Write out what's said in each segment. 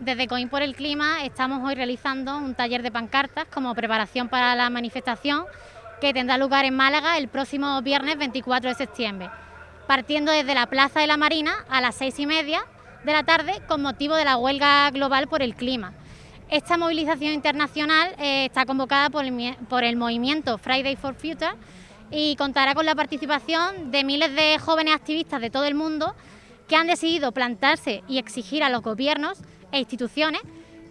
Desde COIN por el Clima estamos hoy realizando un taller de pancartas como preparación para la manifestación que tendrá lugar en Málaga el próximo viernes 24 de septiembre, partiendo desde la Plaza de la Marina a las seis y media de la tarde con motivo de la huelga global por el clima. Esta movilización internacional eh, está convocada por el movimiento Friday for Future y contará con la participación de miles de jóvenes activistas de todo el mundo que han decidido plantarse y exigir a los gobiernos e instituciones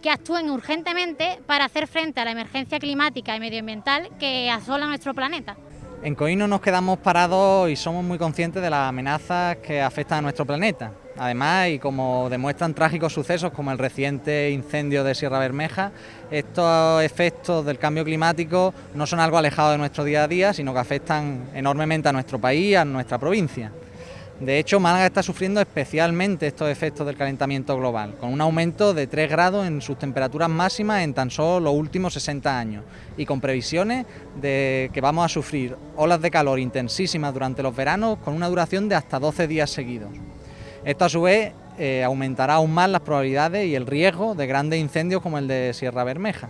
que actúen urgentemente para hacer frente a la emergencia climática y medioambiental que asola nuestro planeta. En COIN no nos quedamos parados y somos muy conscientes de las amenazas que afectan a nuestro planeta. Además, y como demuestran trágicos sucesos como el reciente incendio de Sierra Bermeja, estos efectos del cambio climático no son algo alejado de nuestro día a día, sino que afectan enormemente a nuestro país a nuestra provincia. De hecho, Málaga está sufriendo especialmente estos efectos del calentamiento global, con un aumento de 3 grados en sus temperaturas máximas en tan solo los últimos 60 años y con previsiones de que vamos a sufrir olas de calor intensísimas durante los veranos con una duración de hasta 12 días seguidos. Esto a su vez eh, aumentará aún más las probabilidades y el riesgo de grandes incendios como el de Sierra Bermeja.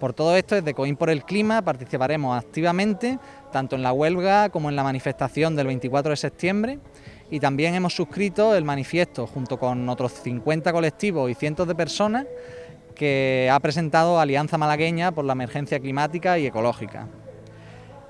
Por todo esto, desde COIN por el Clima participaremos activamente tanto en la huelga como en la manifestación del 24 de septiembre y también hemos suscrito el manifiesto junto con otros 50 colectivos y cientos de personas que ha presentado Alianza Malagueña por la emergencia climática y ecológica.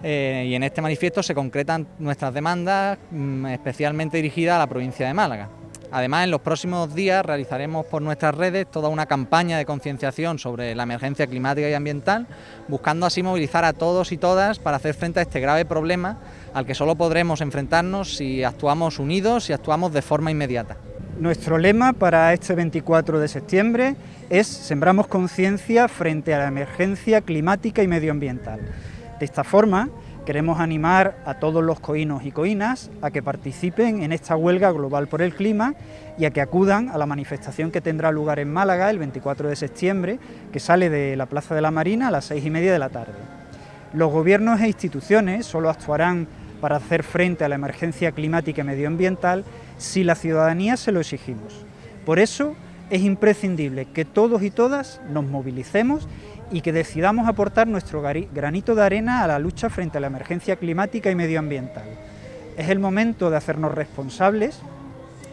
Eh, y en este manifiesto se concretan nuestras demandas mm, especialmente dirigidas a la provincia de Málaga. Además, en los próximos días realizaremos por nuestras redes toda una campaña de concienciación sobre la emergencia climática y ambiental, buscando así movilizar a todos y todas para hacer frente a este grave problema al que solo podremos enfrentarnos si actuamos unidos y actuamos de forma inmediata. Nuestro lema para este 24 de septiembre es Sembramos conciencia frente a la emergencia climática y medioambiental. De esta forma, queremos animar a todos los coínos y coínas a que participen en esta huelga global por el clima y a que acudan a la manifestación que tendrá lugar en Málaga el 24 de septiembre, que sale de la Plaza de la Marina a las seis y media de la tarde. Los gobiernos e instituciones solo actuarán para hacer frente a la emergencia climática y medioambiental si la ciudadanía se lo exigimos. Por eso es imprescindible que todos y todas nos movilicemos y que decidamos aportar nuestro granito de arena a la lucha frente a la emergencia climática y medioambiental. Es el momento de hacernos responsables.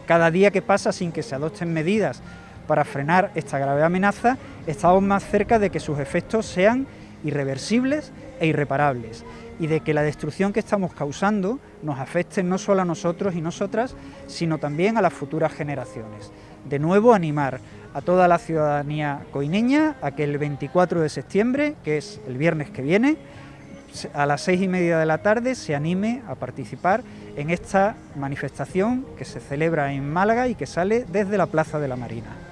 Cada día que pasa sin que se adopten medidas para frenar esta grave amenaza, estamos más cerca de que sus efectos sean irreversibles e irreparables y de que la destrucción que estamos causando nos afecte no solo a nosotros y nosotras, sino también a las futuras generaciones. De nuevo, animar a toda la ciudadanía coineña a que el 24 de septiembre, que es el viernes que viene, a las seis y media de la tarde se anime a participar en esta manifestación que se celebra en Málaga y que sale desde la Plaza de la Marina.